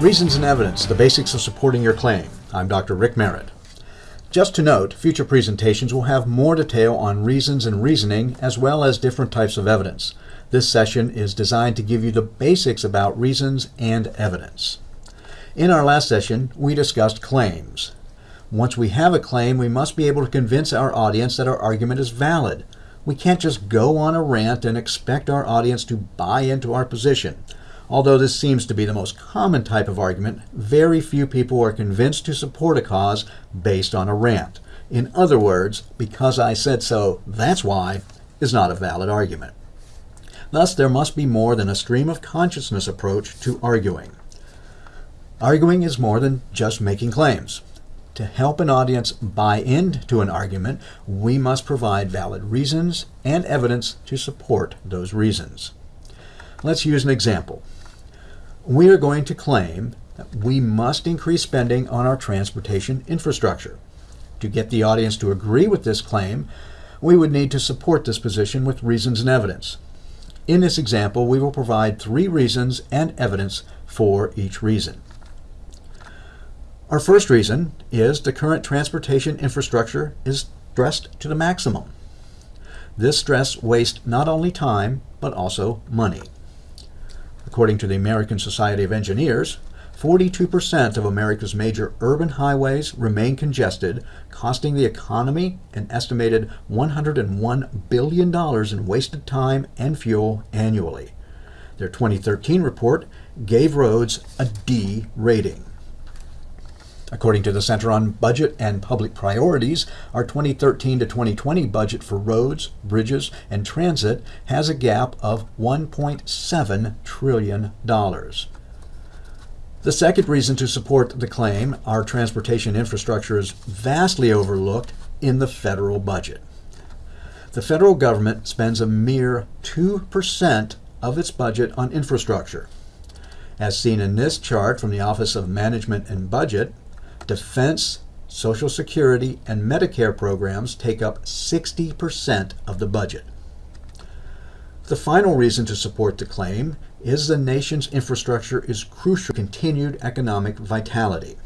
Reasons and Evidence, the basics of supporting your claim. I'm Dr. Rick Merritt. Just to note, future presentations will have more detail on reasons and reasoning as well as different types of evidence. This session is designed to give you the basics about reasons and evidence. In our last session, we discussed claims. Once we have a claim, we must be able to convince our audience that our argument is valid. We can't just go on a rant and expect our audience to buy into our position. Although this seems to be the most common type of argument, very few people are convinced to support a cause based on a rant. In other words, because I said so, that's why, is not a valid argument. Thus, there must be more than a stream of consciousness approach to arguing. Arguing is more than just making claims. To help an audience buy into an argument, we must provide valid reasons and evidence to support those reasons. Let's use an example we are going to claim that we must increase spending on our transportation infrastructure. To get the audience to agree with this claim, we would need to support this position with reasons and evidence. In this example, we will provide three reasons and evidence for each reason. Our first reason is the current transportation infrastructure is stressed to the maximum. This stress wastes not only time, but also money. According to the American Society of Engineers, 42% of America's major urban highways remain congested, costing the economy an estimated $101 billion in wasted time and fuel annually. Their 2013 report gave roads a D rating. According to the Center on Budget and Public Priorities, our 2013 to 2020 budget for roads, bridges, and transit has a gap of $1.7 trillion. The second reason to support the claim our transportation infrastructure is vastly overlooked in the federal budget. The federal government spends a mere 2% of its budget on infrastructure. As seen in this chart from the Office of Management and Budget, defense, Social Security, and Medicare programs take up 60% of the budget. The final reason to support the claim is the nation's infrastructure is crucial to continued economic vitality.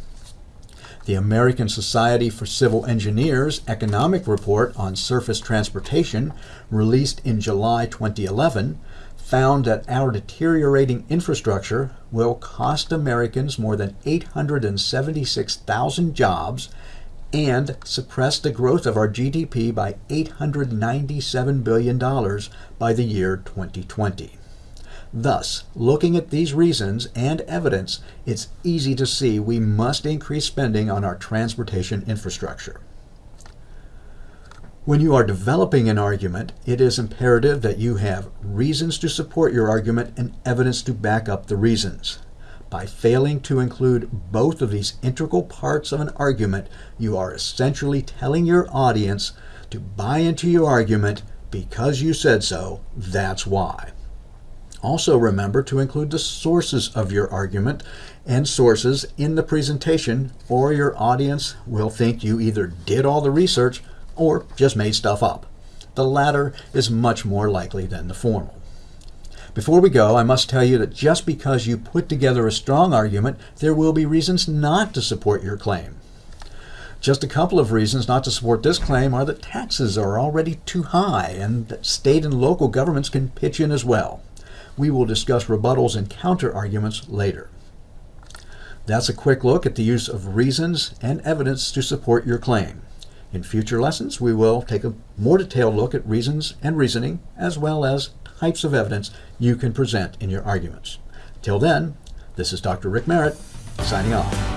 The American Society for Civil Engineers Economic Report on Surface Transportation, released in July 2011, found that our deteriorating infrastructure will cost Americans more than 876,000 jobs and suppress the growth of our GDP by $897 billion by the year 2020. Thus, looking at these reasons and evidence, it's easy to see we must increase spending on our transportation infrastructure. When you are developing an argument, it is imperative that you have reasons to support your argument and evidence to back up the reasons. By failing to include both of these integral parts of an argument, you are essentially telling your audience to buy into your argument because you said so, that's why. Also remember to include the sources of your argument and sources in the presentation or your audience will think you either did all the research or just made stuff up. The latter is much more likely than the former. Before we go, I must tell you that just because you put together a strong argument, there will be reasons not to support your claim. Just a couple of reasons not to support this claim are that taxes are already too high and that state and local governments can pitch in as well. We will discuss rebuttals and counter arguments later. That's a quick look at the use of reasons and evidence to support your claim. In future lessons, we will take a more detailed look at reasons and reasoning, as well as types of evidence you can present in your arguments. Till then, this is Dr. Rick Merritt, signing off.